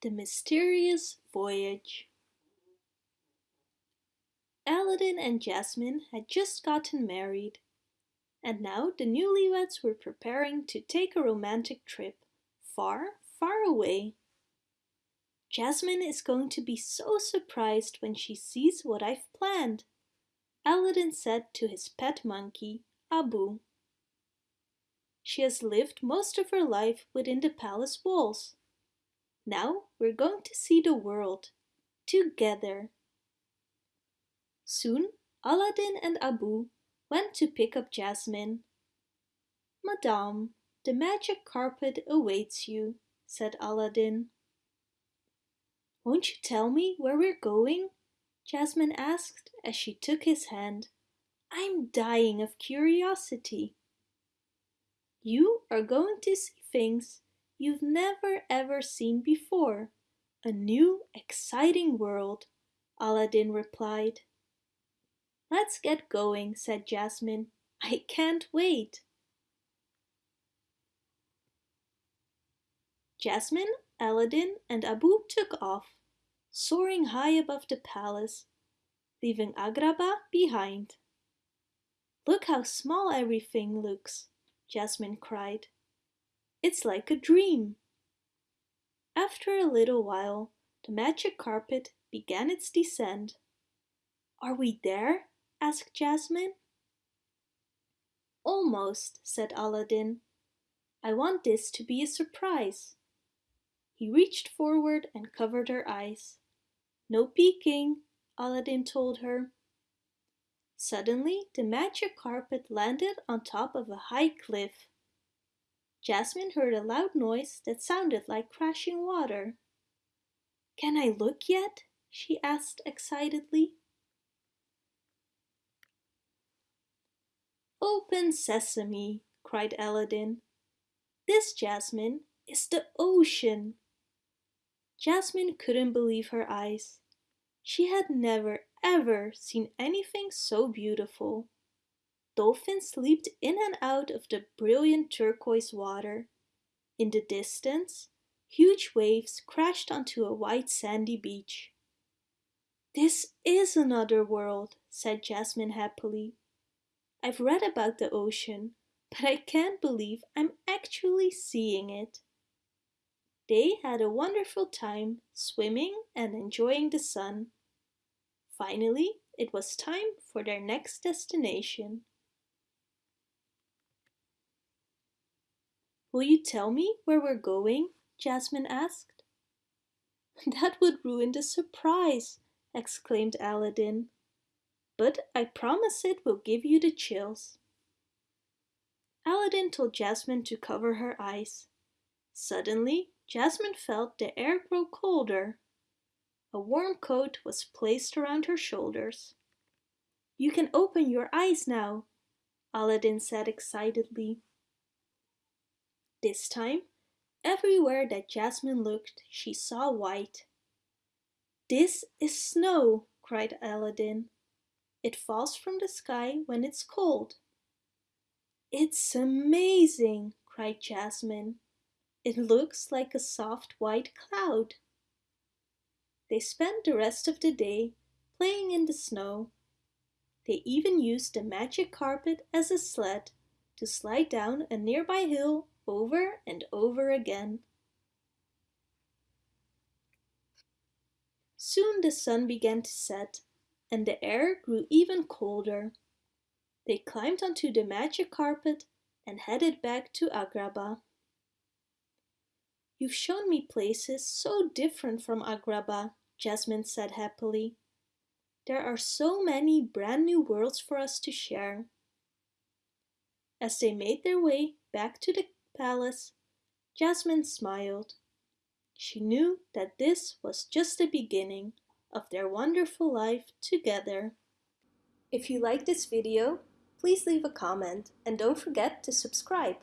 The Mysterious Voyage Aladdin and Jasmine had just gotten married, and now the newlyweds were preparing to take a romantic trip far, far away. Jasmine is going to be so surprised when she sees what I've planned, Aladdin said to his pet monkey, Abu. She has lived most of her life within the palace walls now we're going to see the world, together. Soon Aladdin and Abu went to pick up Jasmine. Madame, the magic carpet awaits you, said Aladdin. Won't you tell me where we're going? Jasmine asked as she took his hand. I'm dying of curiosity. You are going to see things you've never ever seen before. A new, exciting world, Aladdin replied. Let's get going, said Jasmine. I can't wait. Jasmine, Aladdin and Abu took off, soaring high above the palace, leaving Agrabah behind. Look how small everything looks, Jasmine cried. It's like a dream. After a little while, the magic carpet began its descent. Are we there? asked Jasmine. Almost, said Aladdin. I want this to be a surprise. He reached forward and covered her eyes. No peeking, Aladdin told her. Suddenly, the magic carpet landed on top of a high cliff. Jasmine heard a loud noise that sounded like crashing water. Can I look yet? she asked excitedly. Open sesame, cried Aladdin. This, Jasmine, is the ocean. Jasmine couldn't believe her eyes. She had never ever seen anything so beautiful. Dolphins leaped in and out of the brilliant turquoise water. In the distance, huge waves crashed onto a white sandy beach. This is another world, said Jasmine happily. I've read about the ocean, but I can't believe I'm actually seeing it. They had a wonderful time swimming and enjoying the sun. Finally, it was time for their next destination. Will you tell me where we're going? Jasmine asked. That would ruin the surprise, exclaimed Aladdin. But I promise it will give you the chills. Aladdin told Jasmine to cover her eyes. Suddenly, Jasmine felt the air grow colder. A warm coat was placed around her shoulders. You can open your eyes now, Aladdin said excitedly. This time, everywhere that Jasmine looked, she saw white. This is snow, cried Aladdin. It falls from the sky when it's cold. It's amazing, cried Jasmine. It looks like a soft white cloud. They spent the rest of the day playing in the snow. They even used the magic carpet as a sled to slide down a nearby hill over and over again. Soon the sun began to set and the air grew even colder. They climbed onto the magic carpet and headed back to Agrabah. You've shown me places so different from Agrabah, Jasmine said happily. There are so many brand new worlds for us to share. As they made their way back to the palace, Jasmine smiled. She knew that this was just the beginning of their wonderful life together. If you like this video, please leave a comment and don't forget to subscribe.